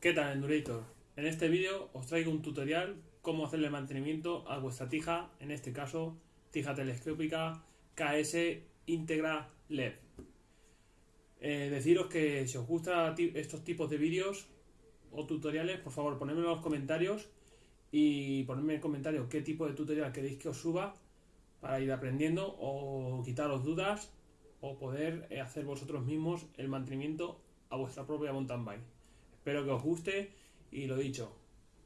¿Qué tal Endurator? En este vídeo os traigo un tutorial cómo hacerle mantenimiento a vuestra tija, en este caso tija telescópica KS Integra LED. Eh, deciros que si os gustan estos tipos de vídeos o tutoriales, por favor ponedme en los comentarios y ponedme en comentarios qué tipo de tutorial queréis que os suba para ir aprendiendo o quitaros dudas o poder eh, hacer vosotros mismos el mantenimiento a vuestra propia mountain bike. Espero que os guste y lo dicho,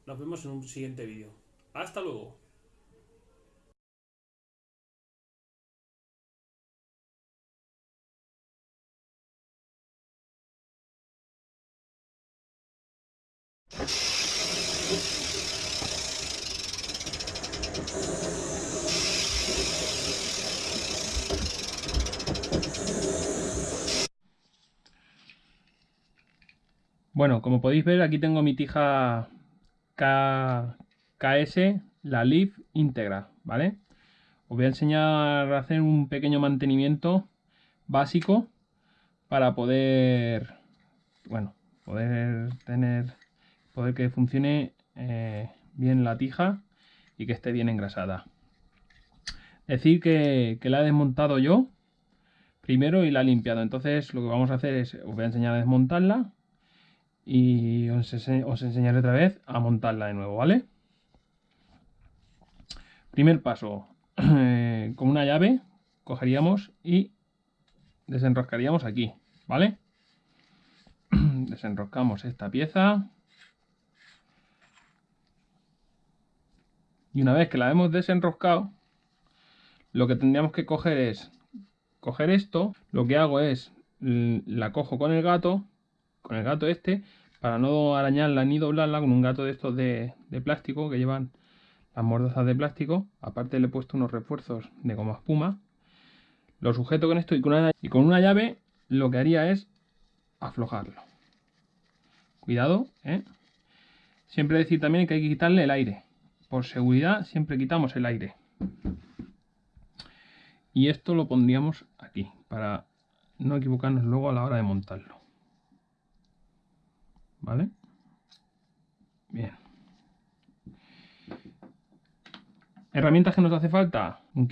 nos vemos en un siguiente vídeo. ¡Hasta luego! Bueno, como podéis ver, aquí tengo mi tija KS, la Leaf íntegra, ¿vale? Os voy a enseñar a hacer un pequeño mantenimiento básico para poder, bueno, poder tener, poder que funcione eh, bien la tija y que esté bien engrasada. Decir que, que la he desmontado yo primero y la he limpiado. Entonces lo que vamos a hacer es, os voy a enseñar a desmontarla y os, enseñaré otra vez a montarla de nuevo, ¿vale? Primer paso, con una llave cogeríamos y desenroscaríamos aquí, ¿vale? Desenroscamos esta pieza. Y una vez que la hemos desenroscado, lo que tendríamos que coger es coger esto. Lo que hago es la cojo con el gato con el gato este para no arañarla ni doblarla con un gato de estos de, plástico que llevan las mordazas de plástico. Aparte le he puesto unos refuerzos de goma espuma. Lo sujeto con esto y con, una, y con una llave lo que haría es aflojarlo. Cuidado, ¿eh? Siempre decir también que hay que quitarle el aire. Por seguridad siempre quitamos el aire. Y esto lo pondríamos aquí para no equivocarnos luego a la hora de montarlo. ¿Vale? Bien. Herramientas que nos hace falta, un.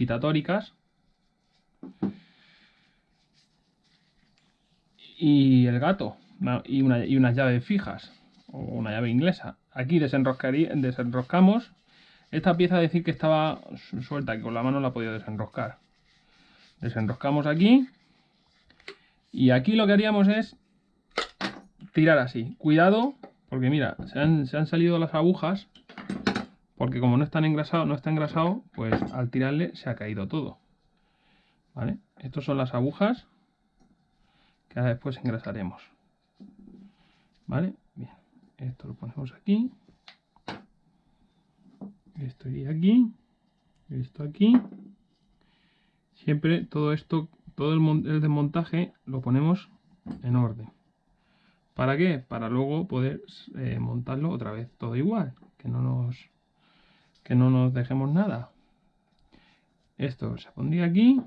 Y el gato. Y, una, unas llaves fijas. O una llave inglesa. Aquí desenroscamos. Esta pieza decir que estaba suelta, que con la mano la he podido desenroscar. Desenroscamos aquí. Y aquí lo que haríamos es tirar así. Cuidado, porque mira, se han, salido las agujas, porque como no están engrasado, no está engrasado, pues al tirarle se ha caído todo. ¿Vale? Estas son las agujas que ahora después engrasaremos. ¿Vale? Bien, esto lo ponemos aquí. Esto iría aquí. Esto aquí. Siempre todo esto, todo el desmontaje lo ponemos en orden. ¿Para qué? Para luego poder eh, montarlo otra vez todo igual, que no nos que no nos dejemos nada. Esto se pondría aquí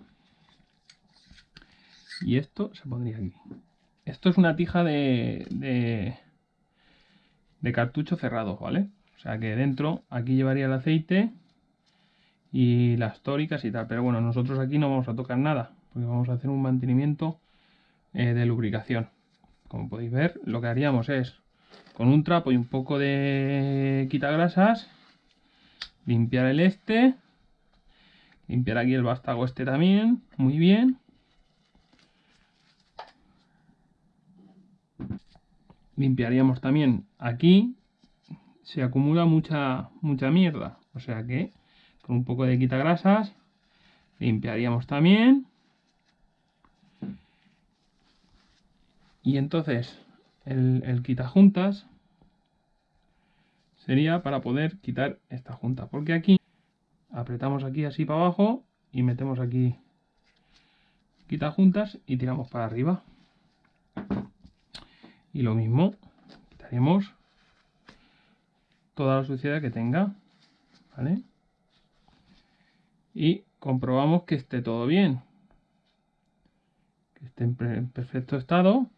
y esto se pondría aquí. Esto es una tija de, de, cartucho cerrado, ¿vale? O sea que dentro aquí llevaría el aceite y las tóricas y tal. Pero bueno, nosotros aquí no vamos a tocar nada, porque vamos a hacer un mantenimiento eh, de lubricación. Como podéis ver, lo que haríamos es, con un trapo y un poco de quitagrasas, limpiar el este, limpiar aquí el vástago este también, muy bien. Limpiaríamos también aquí, se acumula mucha, mucha mierda, o sea que con un poco de quitagrasas limpiaríamos también. Y entonces el, el quita juntas sería para poder quitar esta junta. Porque aquí apretamos aquí así para abajo y metemos aquí quita juntas y tiramos para arriba. Y lo mismo, quitaremos toda la suciedad que tenga. ¿Vale? Y comprobamos que esté todo bien. Que esté en perfecto estado.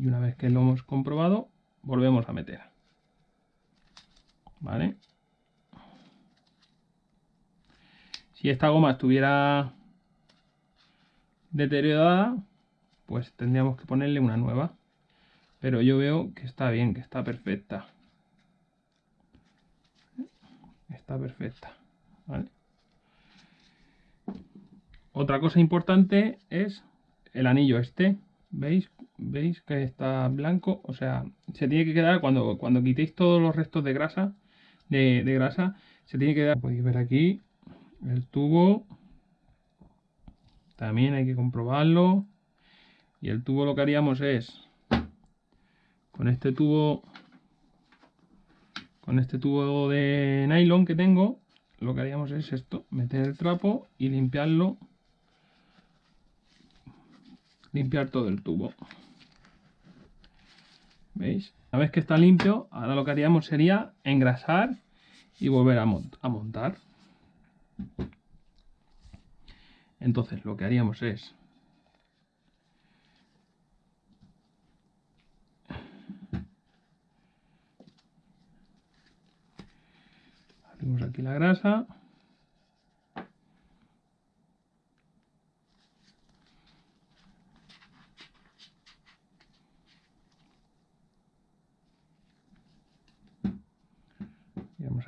Y una vez que lo hemos comprobado volvemos a meter. Vale si esta goma estuviera deteriorada pues tendríamos que ponerle una nueva. Pero yo veo que está bien que está perfecta. Está perfecta ¿vale? otra cosa importante es el anillo este veis veis que está blanco o sea se tiene que quedar cuando cuando quitéis todos los restos de grasa de, grasa se tiene que quedar podéis ver aquí el tubo. También hay que comprobarlo. Y el tubo lo que haríamos es con este tubo con este tubo de nylon que tengo lo que haríamos es esto meter el trapo y limpiarlo. Limpiar todo el tubo ¿Veis? Una vez que está limpio, ahora lo que haríamos sería engrasar y volver a, montar. Entonces lo que haríamos es abrimos aquí la grasa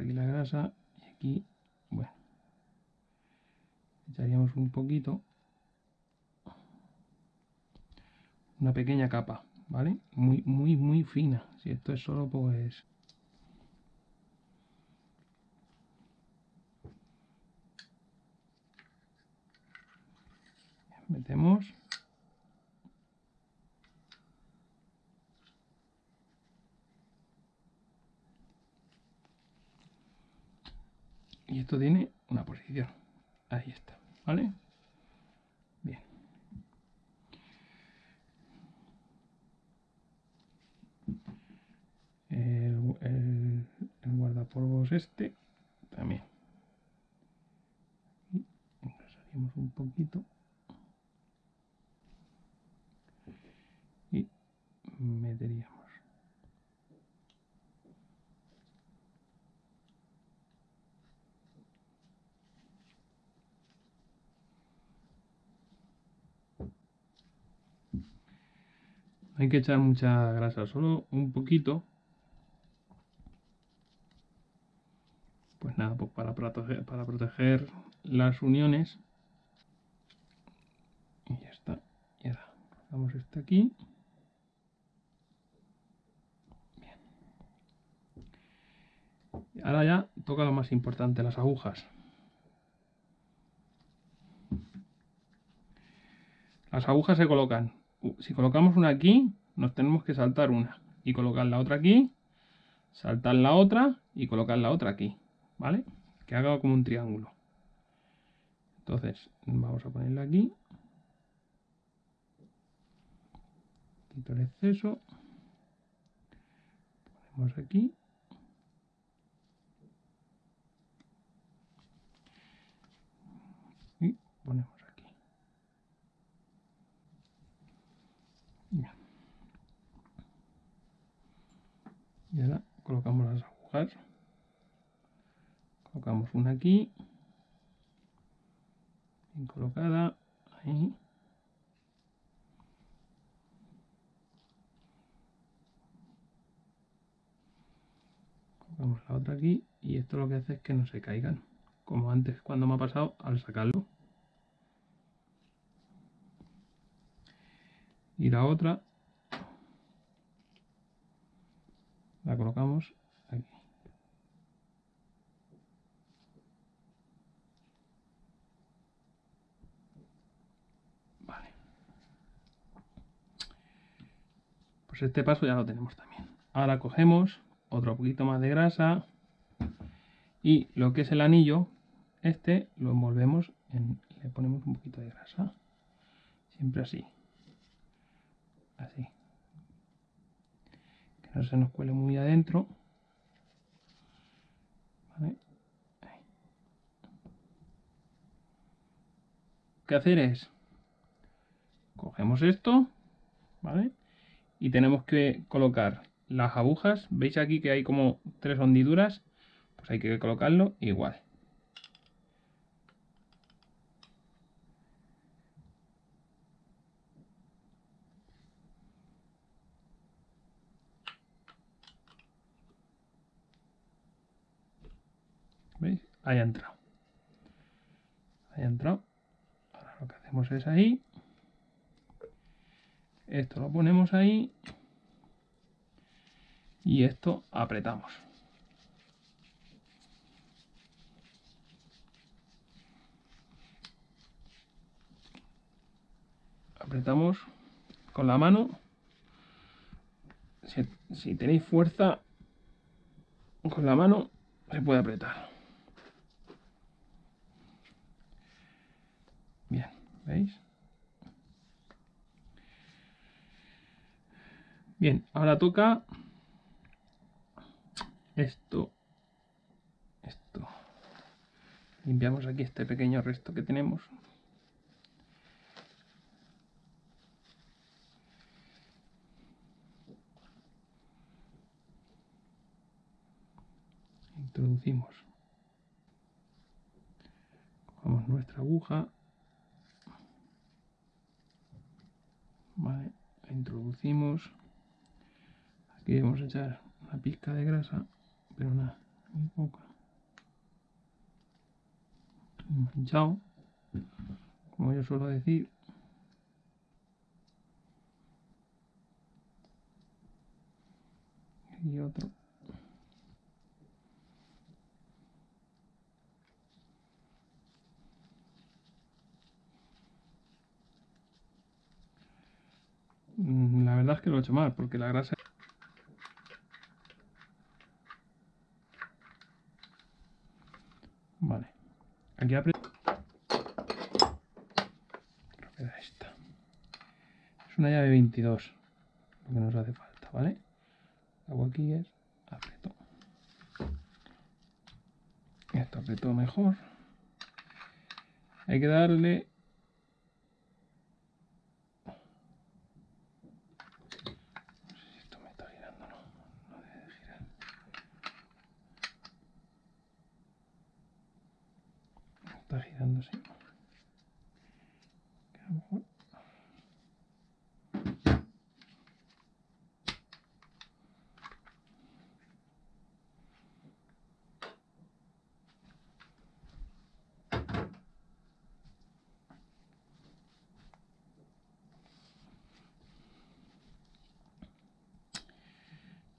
aquí la grasa y aquí, bueno, echaríamos un poquito, una pequeña capa, ¿vale? Muy, muy, muy fina. Si esto es solo, pues... Metemos y esto tiene una posición. Ahí está vale bien. El, el, el guardapolvos este también. Y engrasaríamos un poquito. Y meteríamos hay que echar mucha grasa, solo un poquito. Pues nada, pues para proteger, las uniones. Y ya está. Y ahora colocamos este aquí. Bien. ahora ya toca lo más importante, las agujas. Las agujas se colocan si colocamos una aquí, nos tenemos que saltar una y colocar la otra aquí, saltar la otra y colocar la otra aquí, ¿vale? Que haga como un triángulo. Entonces, vamos a ponerla aquí. Quito el exceso. Ponemos aquí. Y ponemos y ahora colocamos las agujas. Colocamos una aquí. Bien colocada. Ahí. Colocamos la otra aquí y esto lo que hace es que no se caigan. Como antes cuando me ha pasado al sacarlo. Y la otra la colocamos aquí. Vale. Pues este paso ya lo tenemos también. Ahora cogemos otro poquito más de grasa y lo que es el anillo, este lo envolvemos en, le ponemos un poquito de grasa. Siempre así. Así no se nos cuele muy adentro. ¿Qué hacer es? Cogemos esto, ¿vale? y tenemos que colocar las agujas. ¿Veis aquí que hay como tres hondiduras? Pues hay que colocarlo igual. ¿Veis? Ahí ha entrado. Ahora lo que hacemos es ahí. Esto lo ponemos ahí. Y esto apretamos. Apretamos con la mano. Si tenéis fuerza con la mano, se puede apretar. Bien, ¿veis? Bien, ahora toca esto. Esto. Limpiamos aquí este pequeño resto que tenemos. Introducimos. Cogemos nuestra aguja. Vale, la introducimos. Aquí vamos a echar una pizca de grasa, pero nada, muy poca. Manchado, como yo suelo decir. Y otro. Mm, La es que lo he hecho mal, porque la grasa... Vale. Aquí aprieto. Creo que era esta. Es una llave 22. Lo que nos hace falta, ¿vale? Lo hago aquí es aprieto. Esto apretó mejor. Hay que darle No sé si esto me está girando, no. No debe de girar. Está girando, sí. Que a lo mejor-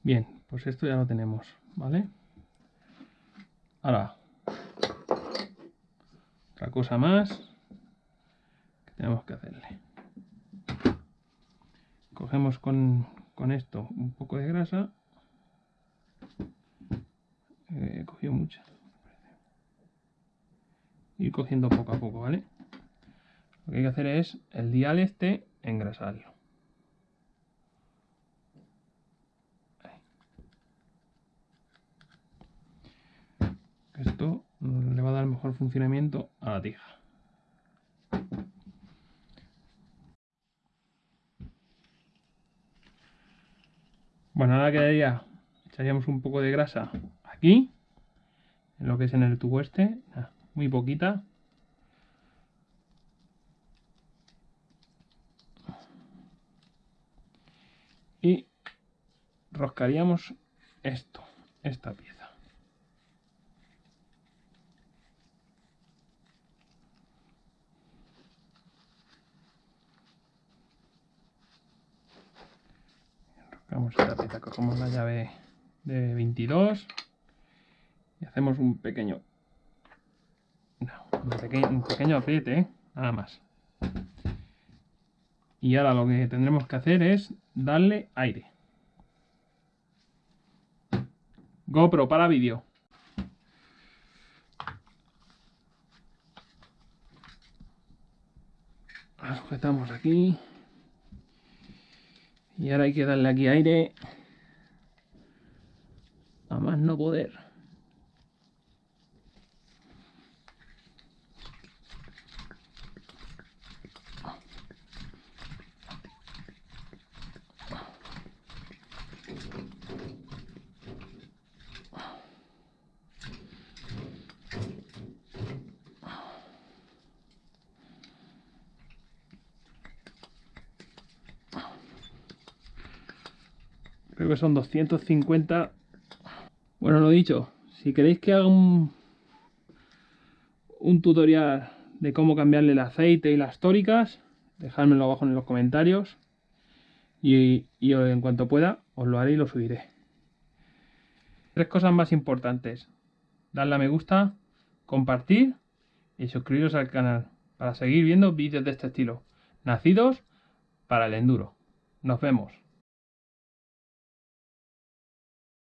Bien, pues esto ya lo tenemos, ¿vale? Ahora, otra cosa más que tenemos que hacerle. Cogemos con, con esto un poco de grasa. Eh, He cogido mucha. Ir cogiendo poco a poco, ¿vale? Lo que hay que hacer es el dial este engrasarlo. Esto le funcionamiento a la tija. Bueno, ahora quedaría, echaríamos un poco de grasa aquí, en lo que es en el tubo este, nada, muy poquita. Y roscaríamos esto, esta pieza. Enroscamos esta pieza, cogemos la llave de 22 y hacemos un pequeño, no, un pequeño, apriete, nada más. Y ahora lo que tendremos que hacer es darle aire. GoPro para vídeo. La sujetamos aquí. Y ahora hay que darle aquí aire. A más no poder. Que son 250. Bueno, lo dicho, si queréis que haga un, un tutorial de cómo cambiarle el aceite y las tóricas, dejádmelo abajo en los comentarios. Y, y en cuanto pueda, os lo haré y lo subiré. Tres cosas más importantes. Darle a me gusta, compartir y suscribiros al canal para seguir viendo vídeos de este estilo, nacidos para el enduro. Nos vemos.